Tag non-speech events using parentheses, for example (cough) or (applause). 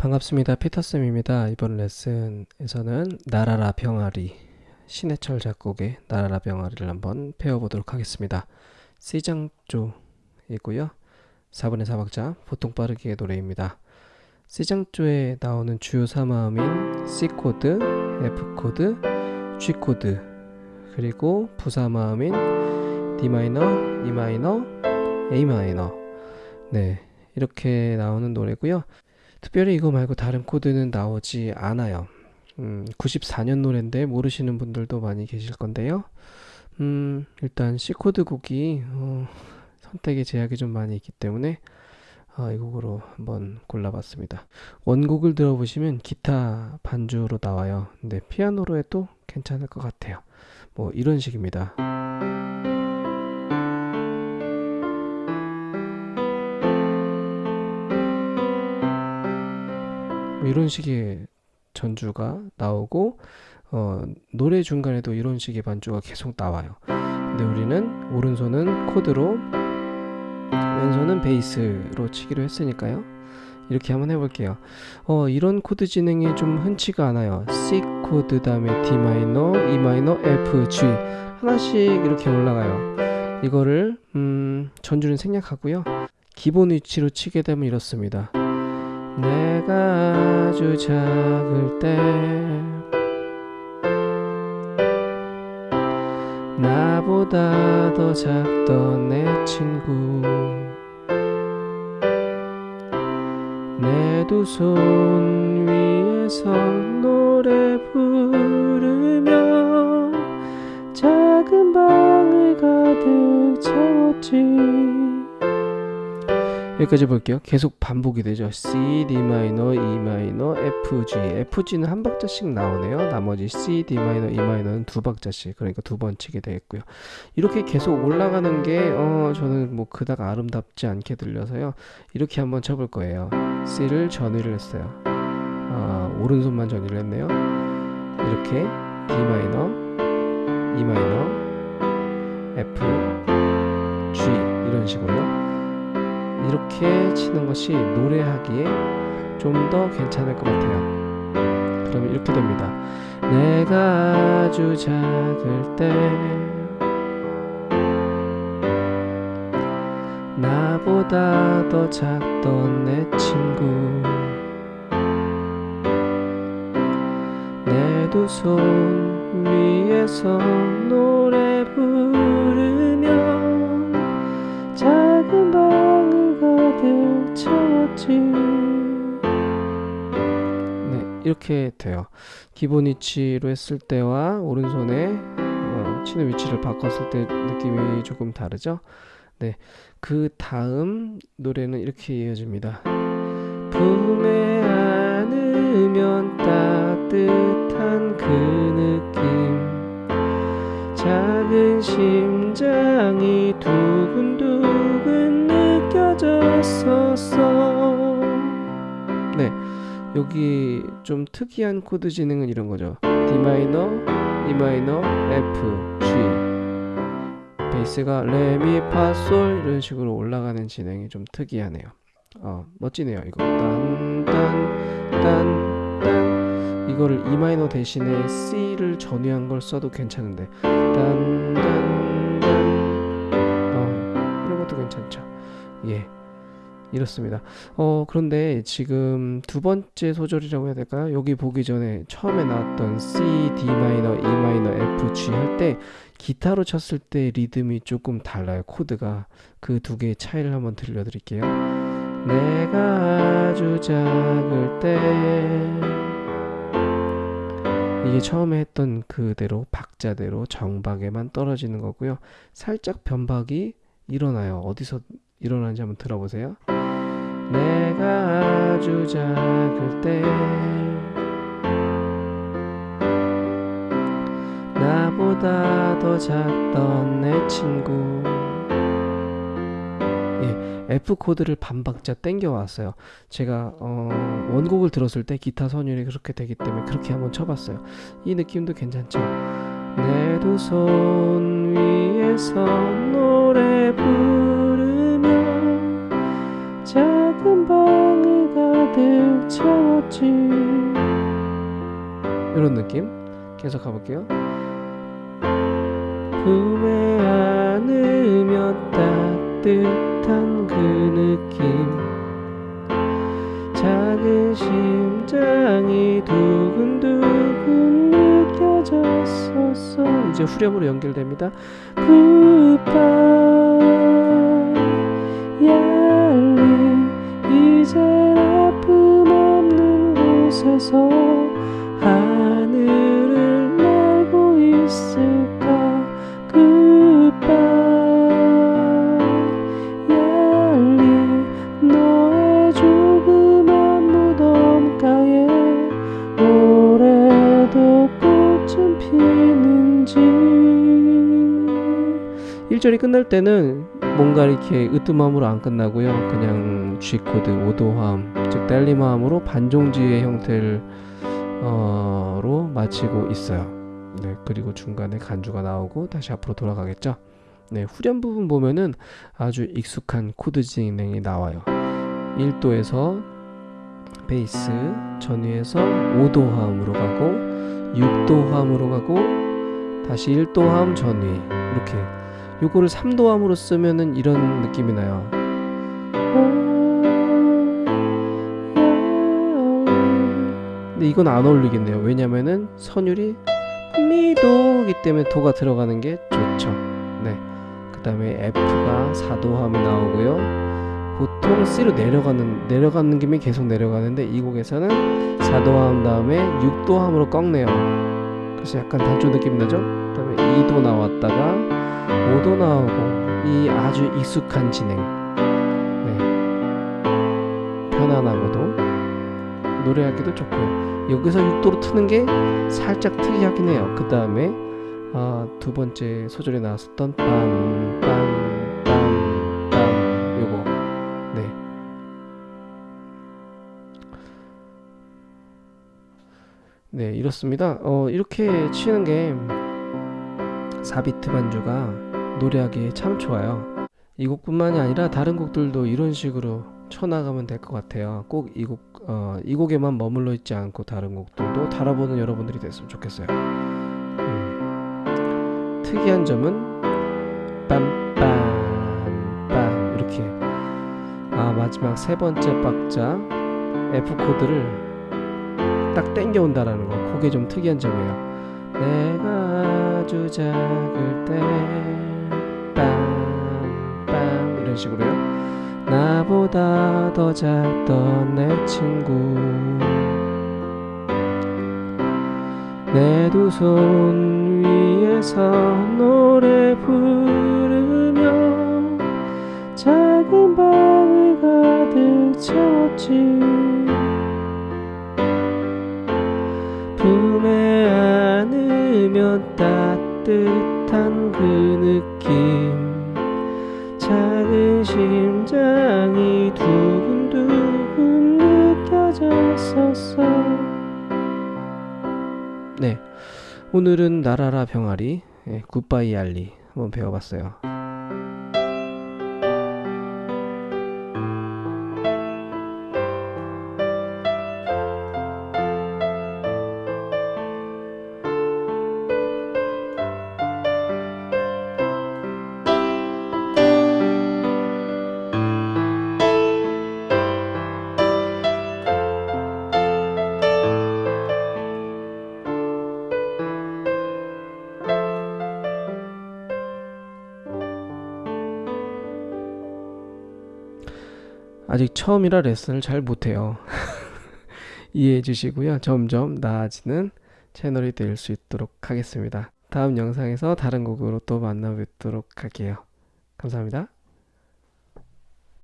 반갑습니다. 피터쌤입니다. 이번 레슨에서는 날아라 병아리 신해철 작곡의 날아라 병아리를 한번 배워보도록 하겠습니다. C장조이고요. 4분의 4박자 보통 빠르기의 노래입니다. C장조에 나오는 주요 3화음인 C코드, F코드, G코드 그리고 부3화음인 D마이너, E마이너, A마이너 네 이렇게 나오는 노래고요. 특별히 이거 말고 다른 코드는 나오지 않아요. 음, 94년 노래인데 모르시는 분들도 많이 계실 건데요. 음, 일단 C코드 곡이 어, 선택의 제약이 좀 많이 있기 때문에 어, 이 곡으로 한번 골라봤습니다. 원곡을 들어보시면 기타 반주로 나와요. 근데 피아노로 해도 괜찮을 것 같아요. 뭐 이런 식입니다. 이런 식의 전주가 나오고 어, 노래 중간에도 이런 식의 반주가 계속 나와요. 근데 우리는 오른손은 코드로 왼손은 베이스로 치기로 했으니까요. 이렇게 한번 해볼게요. 어, 이런 코드 진행이 좀 흔치가 않아요. C 코드 다음에 D 마이너, E 마이너, F, G 하나씩 이렇게 올라가요. 이거를 음, 전주는 생략하고요. 기본 위치로 치게 되면 이렇습니다. 내가 아주 작을 때 나보다 더 작던 내 친구 내 두 손 위에서 노래 부르며 작은 방을 가득 채웠지 여기까지 볼게요. 계속 반복이 되죠. C, D 마이너, E 마이너, F, G. F, G는 한 박자씩 나오네요. 나머지 C, D 마이너, E 마이너는 두 박자씩. 그러니까 두 번 치게 되겠고요. 이렇게 계속 올라가는 게 어, 저는 뭐 그닥 아름답지 않게 들려서요. 이렇게 한번 쳐볼 거예요. C를 전위를 했어요. 아, 오른손만 전위를 했네요. 이렇게 D 마이너, E 마이너, F, G 이런 식으로요. 이렇게 치는 것이 노래하기에 좀 더 괜찮을 것 같아요. 그러면 이렇게 됩니다. 내가 아주 작을 때 나보다 더 작던 내 친구 내 두 손 위에서 노래 채웠지. 네 이렇게 돼요. 기본 위치로 했을 때와 오른손에 어, 치는 위치를 바꿨을 때 느낌이 조금 다르죠? 네, 그 다음 노래는 이렇게 이어집니다. 품에 안으면 따뜻한 그 느낌. 작은 심장이 두근두근 느껴졌었어 네, 여기 좀 특이한 코드 진행은 이런 거죠. D 마이너, E 마이너, F, G 베이스가 레미 파 솔 이런 식으로 올라가는 진행이 좀 특이하네요. 어, 멋지네요. 이거 딴딴딴딴 이거를 E 마이너 대신에 C를 전위한 걸 써도 괜찮은데 딴딴딴 어, 이런 것도 괜찮죠. 예. 이렇습니다. 어, 그런데 지금 두 번째 소절이라고 해야 될까요? 여기 보기 전에 처음에 나왔던 C, D 마이너, E 마이너, F, G 할 때 기타로 쳤을 때 리듬이 조금 달라요. 코드가 그 두 개의 차이를 한번 들려드릴게요. 내가 아주 작을 때 이게 처음에 했던 그대로 박자대로 정박에만 떨어지는 거고요. 살짝 변박이 일어나요. 어디서 일어나는지 한번 들어보세요. 내가 아주 작을 때 나보다 더 작던 내 친구 예, F 코드를 반박자 땡겨 왔어요. 제가 어, 원곡을 들었을 때 기타 선율이 그렇게 되기 때문에 그렇게 한번 쳐봤어요. 이 느낌도 괜찮죠? 내 두 손 위에서 노래 부르며 작은 방을 가득 채웠지. 이런 느낌? 계속 가볼게요. 품에 안으면 따뜻한 그 느낌. 작은 심장이 두근두근 느껴졌었어. 이제 후렴으로 연결됩니다. Goodbye 얄리 곳에서 하늘을 날고 있을까? Goodbye 얄리 너의 조그만 무덤가에 올해도 꽃은 피는지. 1절이 끝날 때는 뭔가 이렇게 으뜸함으로 안 끝나고요. 그냥 G코드 오도화음 즉 딸림화음으로 반종지의 형태를 어, 로 마치고 있어요. 네 그리고 중간에 간주가 나오고 다시 앞으로 돌아가겠죠? 네 후렴 부분 보면은 아주 익숙한 코드 진행이 나와요. 1도에서 베이스 전위에서 5도 화음으로 가고 6도 화음으로 가고 다시 1도 화음 전위 이렇게. 요거를 3도 화음으로 쓰면은 이런 느낌이 나요 근데 이건 안 어울리겠네요 왜냐면은 선율이 미도이기 때문에 도가 들어가는 게 좋죠 네. 그 다음에 F가 4도 화음이 나오고요 보통 C로 내려가는 내려가는 김에 계속 내려가는데 이 곡에서는 4도 화음 다음에 6도 화음으로 꺾네요. 그래서 약간 단조 느낌 나죠? 그 다음에 2도 나왔다가 5도 나오고 이 아주 익숙한 진행. 네. 편안하고도 노래하기도 좋고요. 여기서 6도로 트는 게 살짝 특이하긴 해요. 그 다음에 아, 두 번째 소절에 나왔었던 빰빰 빰빰 요거 네. 네, 이렇습니다. 어, 이렇게 치는 게 4비트 반주가 노래하기에 참 좋아요. 이 곡뿐만이 아니라 다른 곡들도 이런 식으로 쳐나가면 될 것 같아요. 꼭 이 곡, 어, 이 곡에만 머물러 있지 않고 다른 곡들도 달아보는 여러분들이 됐으면 좋겠어요. 음. 특이한 점은 빰빰빰 이렇게 아 마지막 세 번째 박자 F 코드를 딱 땡겨온다라는 거 그게 좀 특이한 점이에요 내가 아주 작을 때 빰빰 이런 식으로요 나보다 더 작던 내 친구. 내 두 손 위에서 노래 부르며 작은 방을 가득 채웠지. 품에 안으면 따뜻한 그 느낌 느껴졌었어 네. 오늘은 나라라 병아리 예, 굿바이 알리 한번 배워봤어요 아직 처음이라 레슨을 잘 못해요. (laughs) 이해해 주시고요. 점점 나아지는 채널이 될 수 있도록 하겠습니다. 다음 영상에서 다른 곡으로 또 만나 뵙도록 할게요. 감사합니다.